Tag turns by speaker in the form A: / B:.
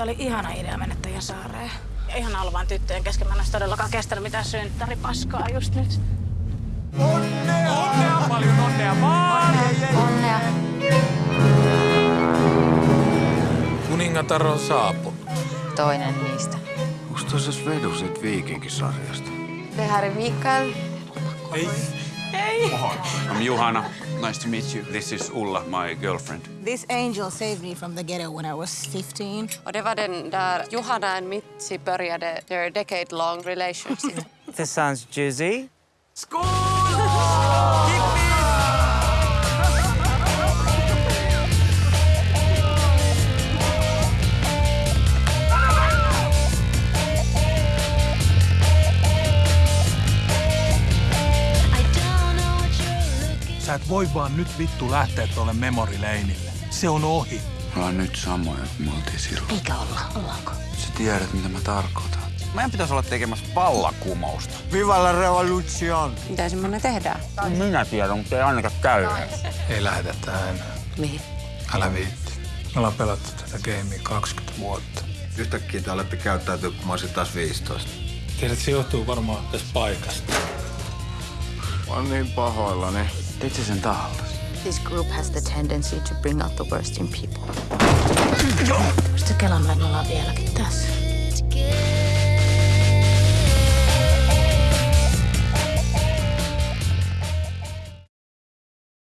A: Tämä oli ihana idea mennä teidän saareen. Ja ihan olla vaan tyttöjen kesken. Mä en olisi todellakaan kestänyt mitään synttäripaskaa just nyt.
B: Onnea paljon, onnea vaan!
C: Onnea.
B: Kuningatar on saapunut.
C: Toinen niistä.
D: Onks tuossa vedu sit viikinkisarjasta?
C: Är Mikael.
E: I'm Johanna. Nice to meet you. This is Ulla, my girlfriend.
F: This angel saved me from the ghetto when I was 15.
G: Och det var den där Johanna och Mitzi började their decade long relationship.
H: This sounds juicy.
B: Sä et voi vaan nyt vittu lähteä tuolle memorileinille. Se on ohi.
D: Me ollaan nyt samoja kuin me oltiin silloin.
F: Eikä olla, ollaanko?
D: Sä tiedät, mitä mä tarkoitan.
E: Meidän pitäisi olla tekemässä vallakumousta.
D: Viva la revolution!
G: Mitä semmoinen tehdään?
E: Minä tiedän, mutta ei ainakaan käy.
B: Ei lähetetä enää.
G: Mihin?
B: Älä viitti. Me ollaan pelattu tätä gamea 20 vuotta.
D: Yhtäkkiä te olette käyttäytyä, kun mä olisin taas 15.
B: Tiedät, se johtuu varmaan tästä paikasta.
D: Mä oon niin pahoillani. Teit sä sen tahallas?
C: This group has the tendency to bring out the worst in people.
A: Sitten kelaamaan, että me ollaan vieläkin